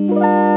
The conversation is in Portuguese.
Música